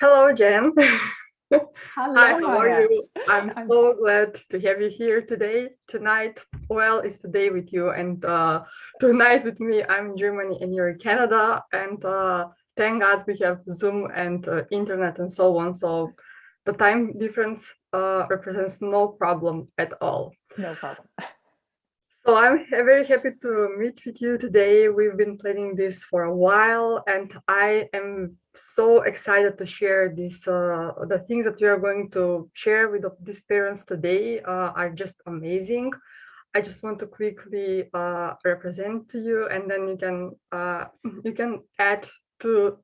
Hello, Jen. Hello, Hi, how are you? I'm I'm- so glad to have you here today, tonight. Well, it's today with you and uh, tonight with me. I'm in Germany and you're in Canada. And uh, thank God we have Zoom and uh, internet and so on. So the time difference uh, represents no problem at all. No problem. So I'm very happy to meet with you today. We've been planning this for a while, and I am so excited to share this. Uh, the things that we are going to share with these parents today uh, are just amazing. I just want to quickly uh, represent to you, and then you can uh, you can add to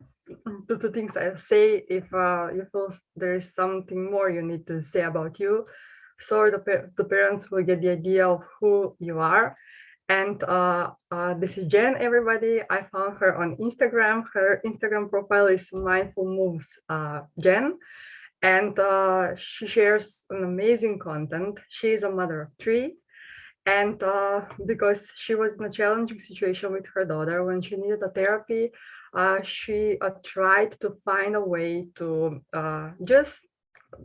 to the things I say if uh, you feel there is something more you need to say about you so the, the parents will get the idea of who you are. And uh, uh, this is Jen, everybody. I found her on Instagram. Her Instagram profile is Mindful Moves uh, Jen. And uh, she shares an amazing content. She is a mother of three. And uh, because she was in a challenging situation with her daughter when she needed a therapy, uh, she tried to find a way to just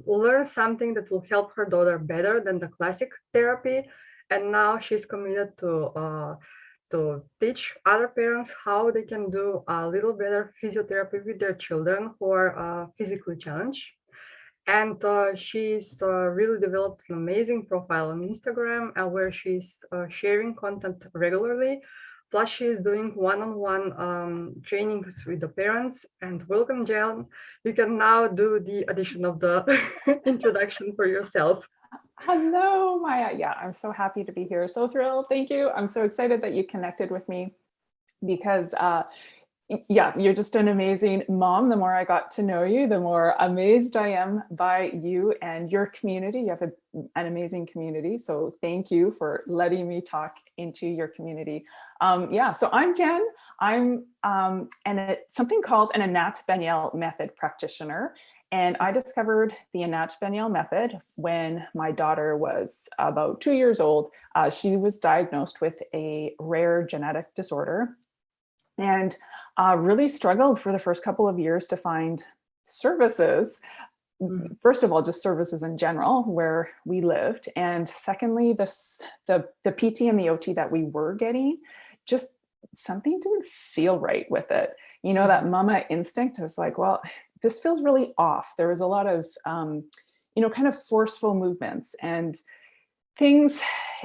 learn something that will help her daughter better than the classic therapy. And now she's committed to uh, to teach other parents how they can do a little better physiotherapy with their children who are uh, physically challenged. And uh, she's uh, really developed an amazing profile on Instagram uh, where she's uh, sharing content regularly. Plus, she's doing one-on-one um, trainings with the parents. And welcome, Jen. You can now do the addition of the introduction for yourself. Hello, Maya. Yeah, I'm so happy to be here. So thrilled. Thank you. I'm so excited that you connected with me because uh, yeah, you're just an amazing mom. The more I got to know you, the more amazed I am by you and your community. You have a, an amazing community. So thank you for letting me talk into your community. Um, yeah, so I'm Jen. I'm um, an, a, something called an Anat Baniel method practitioner. And I discovered the Anat Baniel method when my daughter was about two years old. Uh, she was diagnosed with a rare genetic disorder and uh, really struggled for the first couple of years to find services. Mhm. First of all, just services in general where we lived. And secondly, this, the, the PT and the OT that we were getting, just something didn't feel right with it. You know, that mama instinct was like, well, this feels really off. There was a lot of, um, you know, kind of forceful movements and things,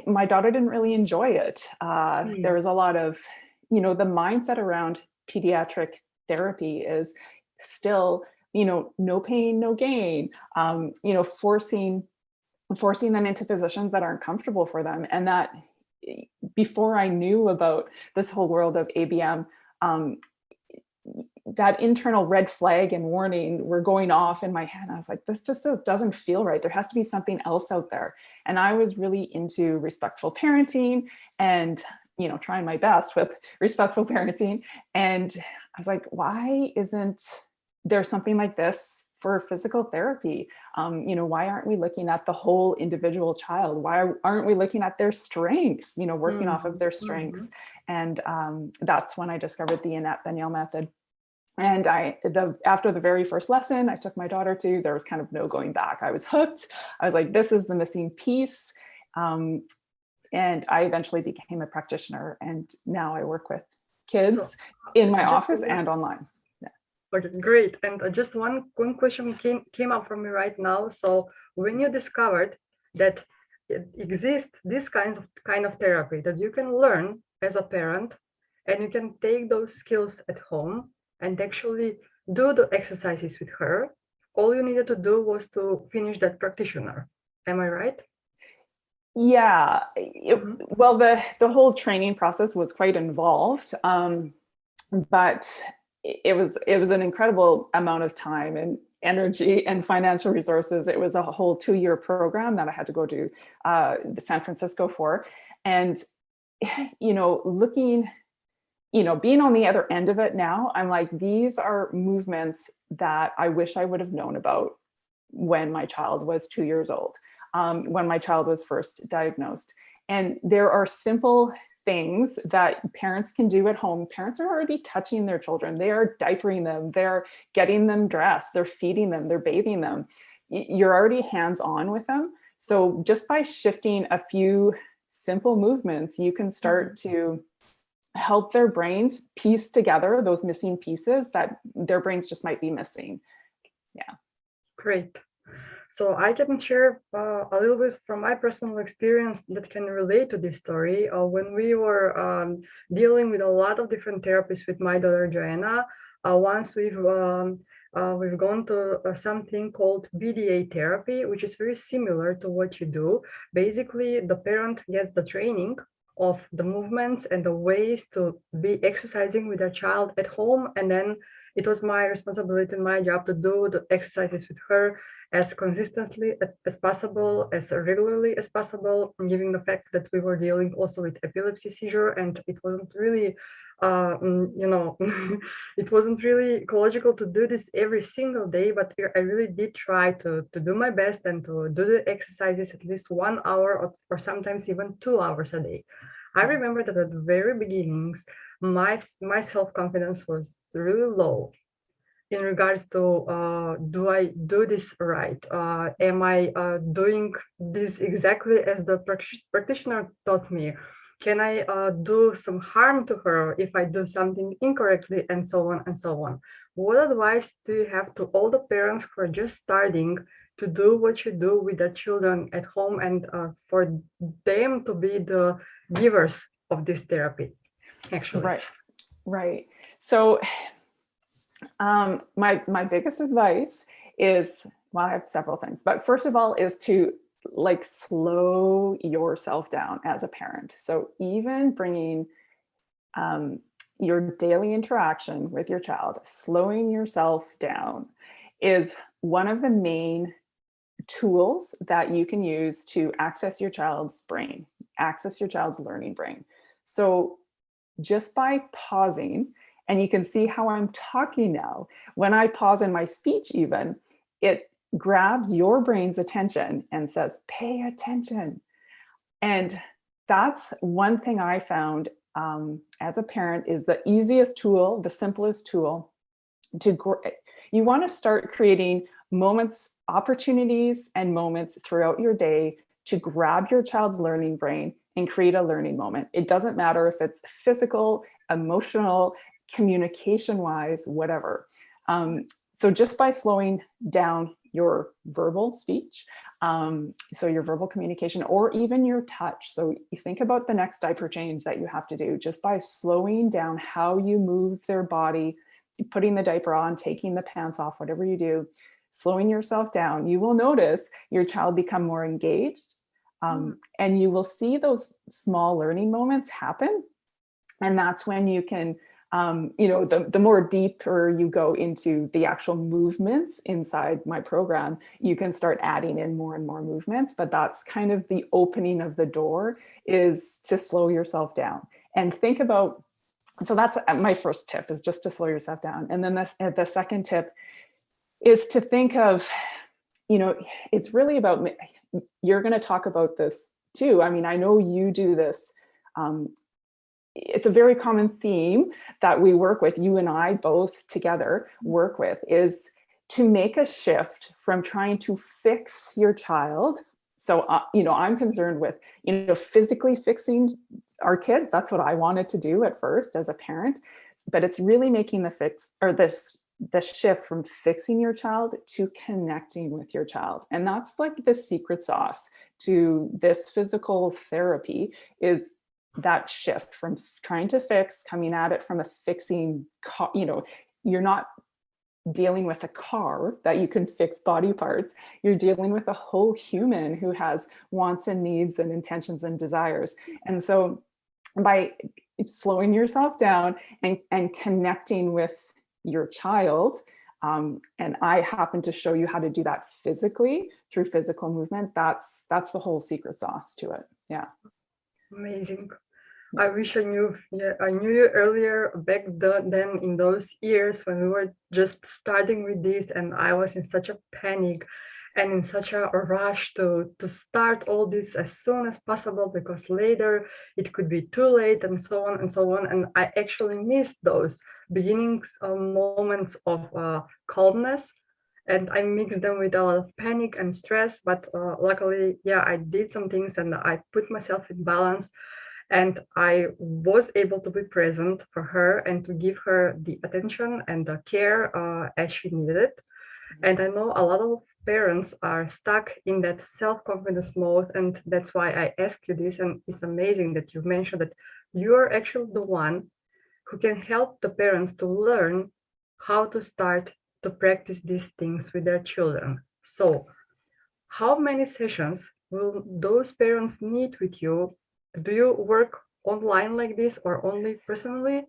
my daughter didn't really enjoy it. Uh, Mm. There was a lot of, you know, the mindset around pediatric therapy is still, you know, no pain, no gain, um, you know, forcing, forcing them into positions that aren't comfortable for them. And that eh, before I knew about this whole world of ABM, um, that internal red flag and warning were going off in my head. I was like, this just doesn't feel right. There has to be something else out there. And I was really into respectful parenting and, you know, trying my best with respectful parenting. And I was like, why isn't there something like this for physical therapy? Um, you know, why aren't we looking at the whole individual child? Why aren't we looking at their strengths, you know, working off of their strengths? And um, that's when I discovered the Anat Baniel method. And I, the after the very first lesson I took my daughter to, there was kind of no going back. I was hooked. I was like, this is the missing piece. Um, and I eventually became a practitioner and now I work with kids in my office one- and online. Okay, great. And uh, just one one question came came up for me right now. So when you discovered that it exists this kind of kind of therapy that you can learn as a parent, and you can take those skills at home and actually do the exercises with her, all you needed to do was to finish that practitioner. Am I right? Yeah, it- Mhm. well, the, the whole training process was quite involved, um, but it was, it was an incredible amount of time and energy and financial resources. It was a whole two-year program that I had to go to uh, San Francisco for. And, you know, looking, you know, being on the other end of it now, I'm like, these are movements that I wish I would have known about when my child was two years old um, when my child was first diagnosed. And there are simple things that parents can do at home. Parents are already touching their children. They are diapering them. They're getting them dressed. They're feeding them. They're bathing them. You're already hands-on with them. So just by shifting a few simple movements, you can start Mm-hmm. to help their brains piece together those missing pieces that their brains just might be missing. Yeah. Great. So I can share uh, a little bit from my personal experience that can relate to this story. Uh, when we were um, dealing with a lot of different therapies with my daughter Joanna, uh, once we've um, uh, we've gone to uh, something called BDA therapy, which is very similar to what you do. Basically, the parent gets the training of the movements and the ways to be exercising with a child at home, and then it was my responsibility and my job to do the exercises with her as consistently as possible, as regularly as possible, given the fact that we were dealing also with epilepsy seizure and it wasn't really, uh, mm, you know, it wasn't really ecological to do this every single day, but I really did try to, to do my best and to do the exercises at least one hour or, or sometimes even two hours a day. I remember that at the very beginnings, my, my self-confidence was really low in regards to uh, do I do this right? Uh, am I uh, doing this exactly as the practitioner taught me? Can I uh, do some harm to her if I do something incorrectly and so on and so on? What advice do you have to all the parents who are just starting to do what you do with their children at home and uh, for them to be the givers of this therapy, actually? Right, right. So um, my, my biggest advice is, well, I have several things, but first of all is to like slow yourself down as a parent. So even bringing um, your daily interaction with your child, slowing yourself down is one of the main tools that you can use to access your child's brain, access your child's learning brain. So just by pausing and you can see how I'm talking now. When I pause in my speech even, it grabs your brain's attention and says, pay attention. And that's one thing I found um, as a parent is the easiest tool, the simplest tool to, you wanna start creating moments, opportunities and moments throughout your day to grab your child's learning brain and create a learning moment. It doesn't matter if it's physical, emotional, communication wise, whatever. Um, so just by slowing down your verbal speech, um, so your verbal communication or even your touch. So you think about the next diaper change that you have to do just by slowing down how you move their body, putting the diaper on, taking the pants off, whatever you do, slowing yourself down, you will notice your child become more engaged um, mm. and you will see those small learning moments happen. And that's when you can um, you know, the, the more deeper you go into the actual movements inside my program, you can start adding in more and more movements, but that's kind of the opening of the door is to slow yourself down and think about, so that's uh, my first tip is just to slow yourself down. And then this, uh, the second tip is to think of, you know, it's really about, you're going to talk about this too. I mean, I know you do this um, it's a very common theme that we work with, you and I both together work with, is to make a shift from trying to fix your child. So, uh, you know, I'm concerned with, you know, physically fixing our kids. That's what I wanted to do at first as a parent, but it's really making the fix or this the shift from fixing your child to connecting with your child. And that's like the secret sauce to this physical therapy is that shift from trying to fix, coming at it from a fixing, you know, you're not dealing with a car that you can fix body parts. You're dealing with a whole human who has wants and needs and intentions and desires. And so by slowing yourself down and, and connecting with your child, um, and I happen to show you how to do that physically through physical movement, that's, that's the whole secret sauce to it. Yeah. Amazing. I wish I knew, yeah, I knew you earlier back then in those years when we were just starting with this and I was in such a panic. and in such a rush to to start all this as soon as possible because later it could be too late and so on and so on and i actually missed those beginnings of moments of uh, calmness and i mixed them with a lot of panic and stress but uh, luckily yeah i did some things and i put myself in balance and i was able to be present for her and to give her the attention and the care uh, as she needed it. And i know a lot of parents are stuck in that self-confidence mode and that's why i ask you this and it's amazing that you mentioned that you are actually the one who can help the parents to learn how to start to practice these things with their children. So how many sessions will those parents need with you do you work online like this or only personally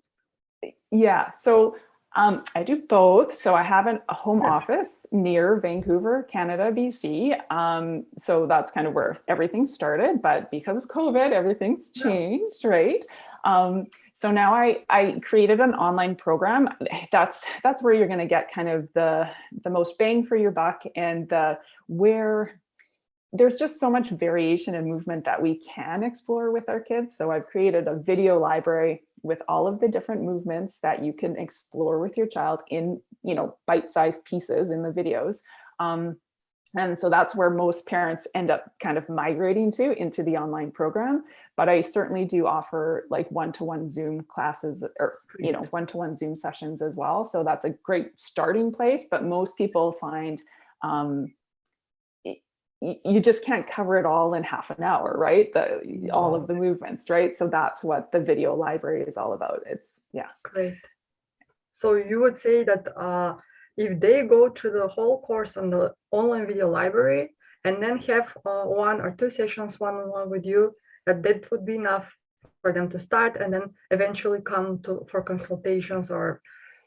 yeah so um, I do both. So I have an, a home office near Vancouver, Canada, BC. Um, so that's kind of where everything started. But because of COVID, everything's changed, right? Um, so now I, I created an online program. That's that's where you're going to get kind of the the most bang for your buck and the where there's just so much variation and movement that we can explore with our kids. So I've created a video library with all of the different movements that you can explore with your child in, you know, bite-sized pieces in the videos. Um, and so that's where most parents end up kind of migrating to into the online program. But I certainly do offer like one-to-one Zoom classes or, you know, one-to-one Zoom sessions as well. So that's a great starting place. But most people find um, you just can't cover it all in half an hour, right? The all of the movements, right? So that's what the video library is all about. It's yeah. Great. So you would say that uh, if they go to the whole course on the online video library and then have uh, one or two sessions one-on-one with you, that that would be enough for them to start and then eventually come to for consultations or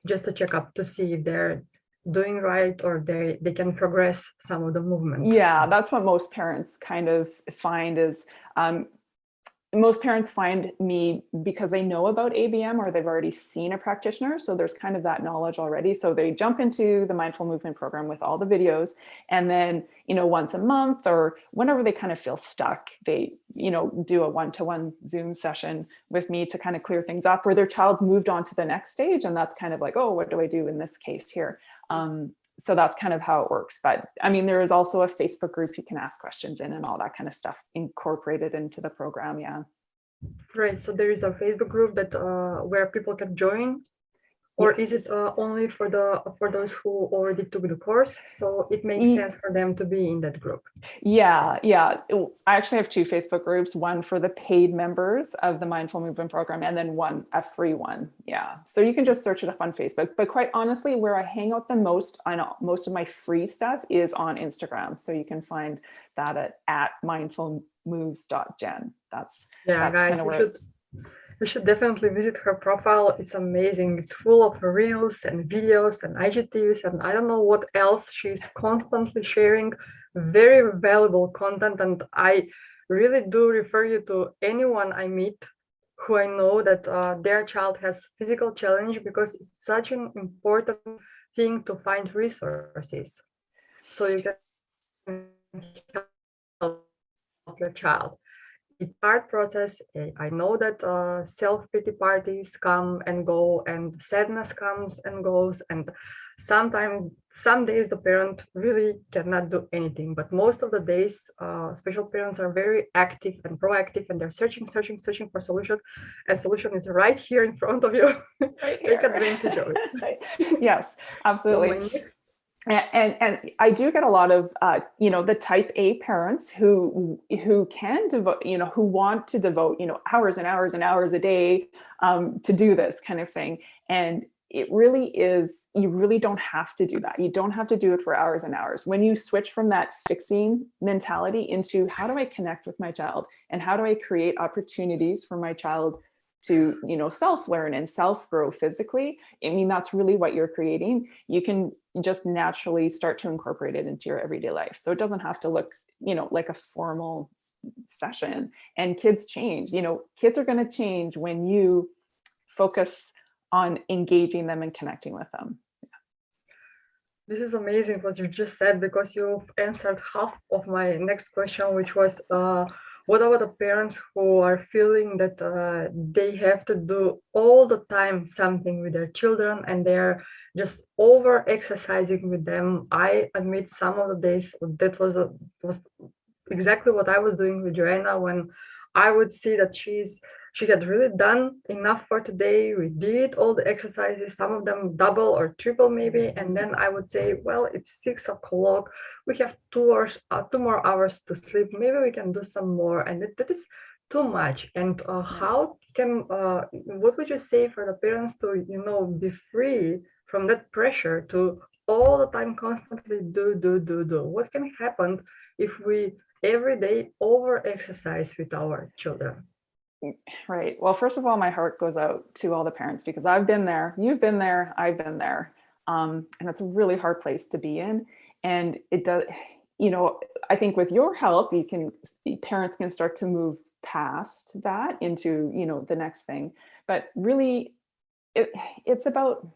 just a checkup to see if they're doing right or they they can progress some of the movements. Yeah, that's what most parents kind of find is um, most parents find me because they know about ABM or they've already seen a practitioner. So there's kind of that knowledge already. So they jump into the mindful movement program with all the videos. And then, you know, once a month or whenever they kind of feel stuck, they, you know, do a one-to-one Zoom session with me to kind of clear things up where their child's moved on to the next stage. And that's kind of like, oh, what do I do in this case here? Um, so that's kind of how it works. But I mean, there is also a Facebook group you can ask questions in and all that kind of stuff incorporated into the program. Yeah. Right. So there is a Facebook group that uh, where people can join, or is it uh, only for the for those who already took the course? So it makes sense for them to be in that group. Yeah, yeah. I actually have two Facebook groups, one for the paid members of the Mindful Movement Program and then one, a free one. Yeah. So you can just search it up on Facebook. But quite honestly, where I hang out the most on most of my free stuff is on Instagram. So you can find that at, at mindfulmoves.gen. That's Yeah, That's guys, should should definitely visit her profile. It's amazing. It's full of reels and videos and IGTVs and I don't know what else. She's constantly sharing very valuable content, and I really do refer you to anyone I meet who I know that uh, their child has physical challenge because it's such an important thing to find resources. So you can help your child it's hard process. I know that uh, self-pity parties come and go and sadness comes and goes. And sometimes, some days the parent really cannot do anything. But most of the days, uh, special parents are very active and proactive and they're searching, searching, searching for solutions. And solution is right here in front of you. right Take advantage of it. yes, absolutely. next And, and I do get a lot of uh, you know the type A parents who who can devote you know who want to devote you know hours and hours and hours a day um, to do this kind of thing. And it really is you really don't have to do that. You don't have to do it for hours and hours. When you switch from that fixing mentality into how do I connect with my child and how do I create opportunities for my child to you know self learn and self grow physically I mean that's really what you're creating. You can just naturally start to incorporate it into your everyday life. So it doesn't have to look, you know, like a formal session and kids change, you know, kids are going to change when you focus on engaging them and connecting with them. this is amazing what you just said because you've answered half of my next question, which was uh, what about the parents who are feeling that uh, they have to do all the time something with their children and they're just over exercising with them? I admit some of the days that was a, was exactly what I was doing with Joanna when I would see that she's she had really done enough for today. We did all the exercises, some of them double or triple maybe. And then I would say, well, it's six o'clock. We have two hours, uh, two more hours to sleep. Maybe we can do some more. And it, that is too much. And uh, how can, uh, what would you say for the parents to, you know, be free from that pressure to all the time constantly do, do, do, do? What can happen if we every day over exercise with our children? Right. Well, first of all, my heart goes out to all the parents because I've been there, you've been there, I've been there. Um, and it's a really hard place to be in. And it does, you know, I think with your help, you can, parents can start to move past that into, you know, the next thing. But really, it, it's about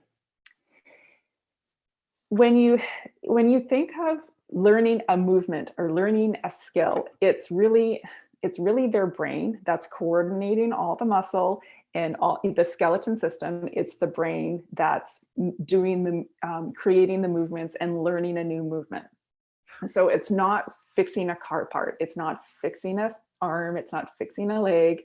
when you when you think of learning a movement or learning a skill, it's really it's really their brain that's coordinating all the muscle and all the skeleton system. It's the brain that's doing the, um, creating the movements and learning a new movement. So it's not fixing a car part. It's not fixing a arm. It's not fixing a leg.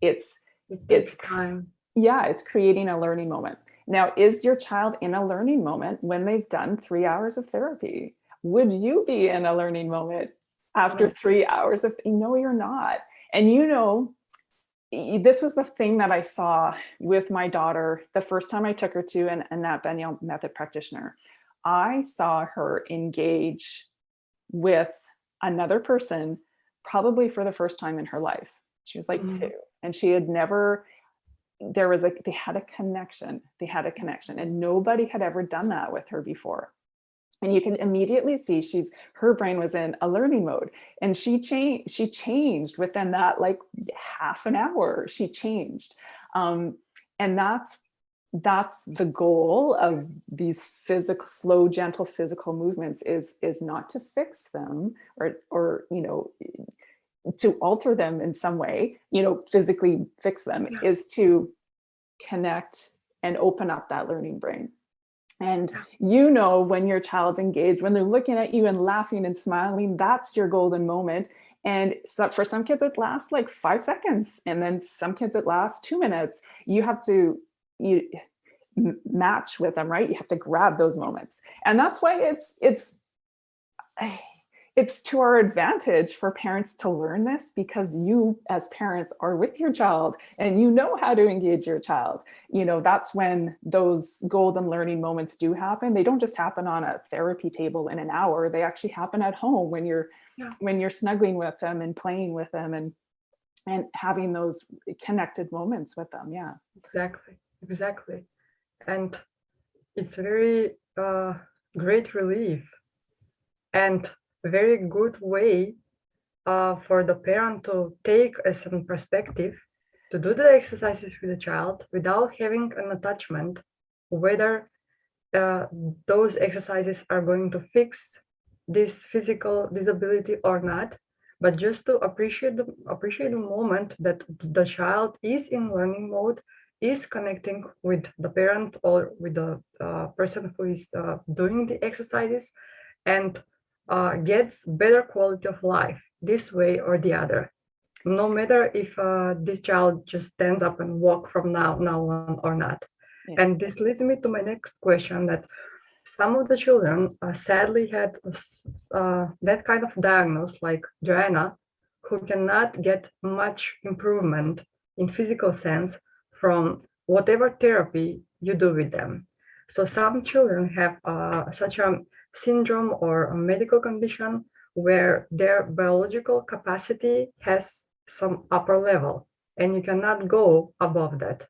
It's, it it's time. Yeah, it's creating a learning moment. Now, is your child in a learning moment when they've done three hours of therapy? Would you be in a learning moment after three hours of, no, you're not. And you know, this was the thing that I saw with my daughter the first time I took her to an Anat Baniel method practitioner. I saw her engage with another person probably for the first time in her life. She was like Mhm. two and she had never, there was like, they had a connection, they had a connection and nobody had ever done that with her before. And you can immediately see she's, her brain was in a learning mode and she changed, she changed within that like half an hour, she changed. Um, and that's, that's the goal of these physical, slow, gentle physical movements is, is not to fix them or, or, you know, to alter them in some way, you know, physically fix them is to connect and open up that learning brain. And you know when your child's engaged, when they're looking at you and laughing and smiling, that's your golden moment. And so for some kids, it lasts like five seconds. And then some kids, it lasts two minutes. You have to you match with them, right? You have to grab those moments. And that's why it's, it's, it's to our advantage for parents to learn this because you as parents are with your child and you know how to engage your child. You know, that's when those golden learning moments do happen. They don't just happen on a therapy table in an hour. They actually happen at home when you're Yeah. when you're snuggling with them and playing with them and and having those connected moments with them. Yeah. Exactly, exactly. And it's very uh, great relief and very good way uh, for the parent to take a certain perspective to do the exercises with the child without having an attachment, whether uh, those exercises are going to fix this physical disability or not, but just to appreciate the appreciate the moment that the child is in learning mode, is connecting with the parent or with the uh, person who is uh, doing the exercises, and uh, gets better quality of life this way or the other. No matter if uh, this child just stands up and walk from now now on or not. Yeah. And this leads me to my next question that some of the children uh, sadly had uh, that kind of diagnosis like Joanna, who cannot get much improvement in physical sense from whatever therapy you do with them. So some children have uh, such a syndrome or a medical condition where their biological capacity has some upper level and you cannot go above that.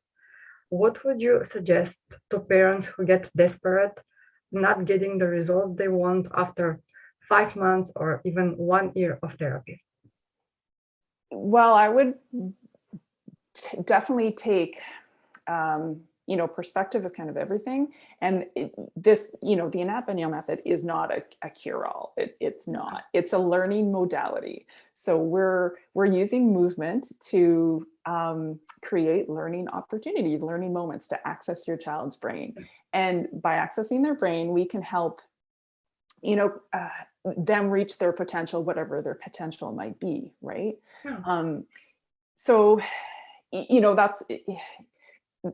What would you suggest to parents who get desperate, not getting the results they want after five months or even one year of therapy? Well, I would definitely take, um, you know, perspective is kind of everything. And it, this, you know, the Anat method is not a, a cure-all. It, it's not. It's a learning modality. So we're we're using movement to um, create learning opportunities, learning moments to access your child's brain. And by accessing their brain, we can help, you know, uh, them reach their potential, whatever their potential might be, right? Um, so, you know, that's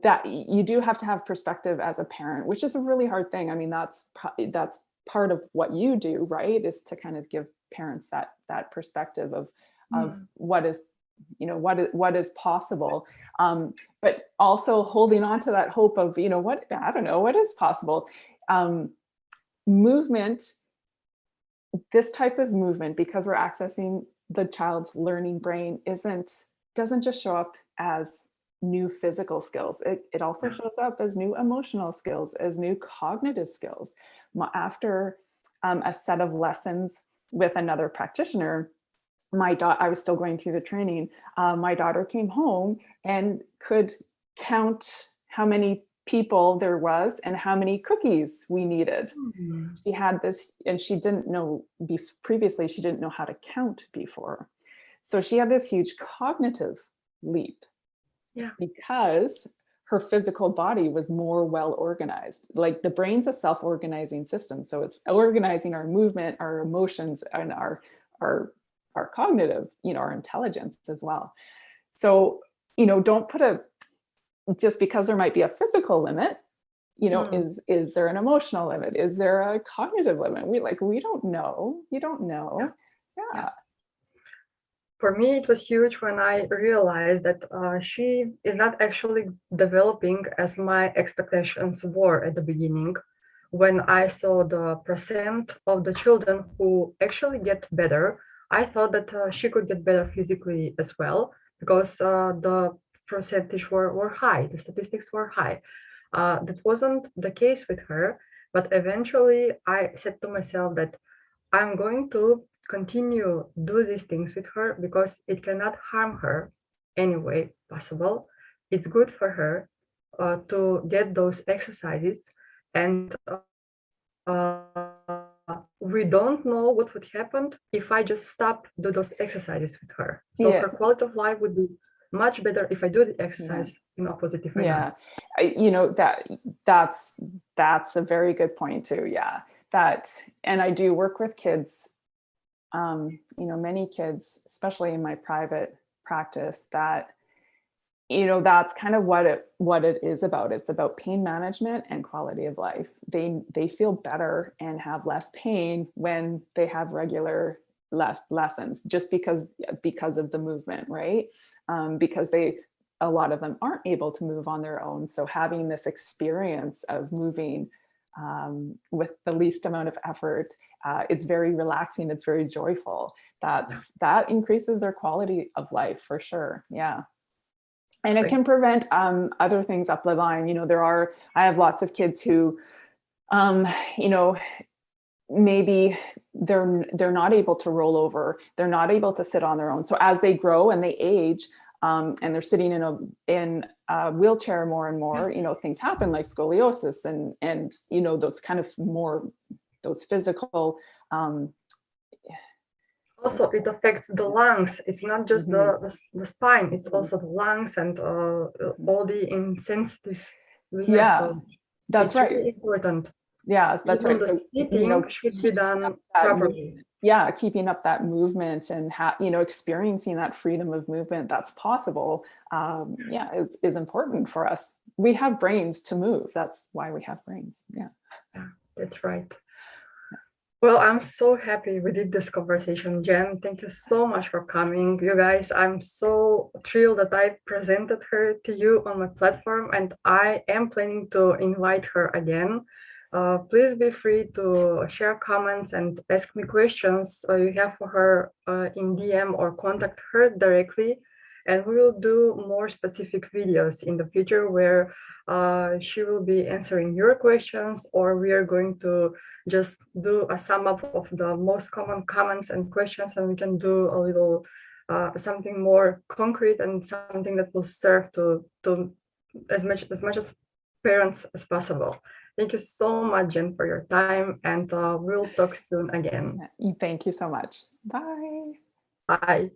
that you do have to have perspective as a parent, which is a really hard thing. I mean, that's that's part of what you do, right? Is to kind of give parents that that perspective of of Mm. what is you know what is what is possible um but also holding on to that hope of you know what i don't know what is possible um movement this type of movement because we're accessing the child's learning brain isn't doesn't just show up as new physical skills it, it also shows up as new emotional skills as new cognitive skills after um, a set of lessons with another practitioner my daughter, I was still going through the training. Uh, my daughter came home and could count how many people there was and how many cookies we needed. Mm. She had this, and she didn't know previously, she didn't know how to count before. So she had this huge cognitive leap. Yeah. Because her physical body was more well organized. Like the brain's a self-organizing system. So it's organizing our movement, our emotions, and our, our our cognitive, you know, our intelligence as well. So, you know, don't put a, just because there might be a physical limit, you know, Mm. is, is there an emotional limit? Is there a cognitive limit? We like, we don't know, you don't know. Yeah. For me, it was huge when I realized that uh, she is not actually developing as my expectations were at the beginning. When I saw the percent of the children who actually get better, I thought that uh, she could get better physically as well because uh, the percentage were, were high, the statistics were high. Uh, that wasn't the case with her, but eventually I said to myself that I'm going to continue do these things with her because it cannot harm her any way possible. It's good for her uh, to get those exercises and uh, we don't know what would happen if I just stop do those exercises with her. So Yeah. her quality of life would be much better if I do the exercise in a positive manner. Yeah, I, you know, that that's that's a very good point too. Yeah, that and I do work with kids, um, you know, many kids, especially in my private practice, that you know that's kind of what it what it is about. It's about pain management and quality of life. They they feel better and have less pain when they have regular less lessons just because because of the movement, right? Um, because they a lot of them aren't able to move on their own. So having this experience of moving um, with the least amount of effort, uh, it's very relaxing. It's very joyful. That that increases their quality of life for sure. Yeah. And it can prevent um, other things up the line. You know, there are, I have lots of kids who, um, you know, maybe they're they're not able to roll over they're not able to sit on their own so as they grow and they age um, and they're sitting in a in a wheelchair more and more you know things happen like scoliosis and and you know those kind of more those physical um Also, it affects the lungs. It's not just the, Mhm. the, s- the spine, it's also the lungs and uh, all the insensitivities. Yeah, So that's right really important. yeah that's Even right the so you know sleeping should be done properly. Yeah keeping up that movement and ha- you know experiencing that freedom of movement that's possible um yeah is, is important for us we have brains to move that's why we have brains Yeah, yeah That's right. Well, I'm so happy we did this conversation, Jen. Thank you so much for coming. You guys, I'm so thrilled that I presented her to you on my platform and I am planning to invite her again. Uh, please be free to share comments and ask me questions uh, you have for her uh, in DM or contact her directly. And we will do more specific videos in the future where uh, she will be answering your questions or we are going to just do a sum up of the most common comments and questions and we can do a little uh, something more concrete and something that will serve to to as much as much as parents as possible. Thank you so much, Jen, for your time, and uh, we'll talk soon again. Thank you so much. Bye. Bye.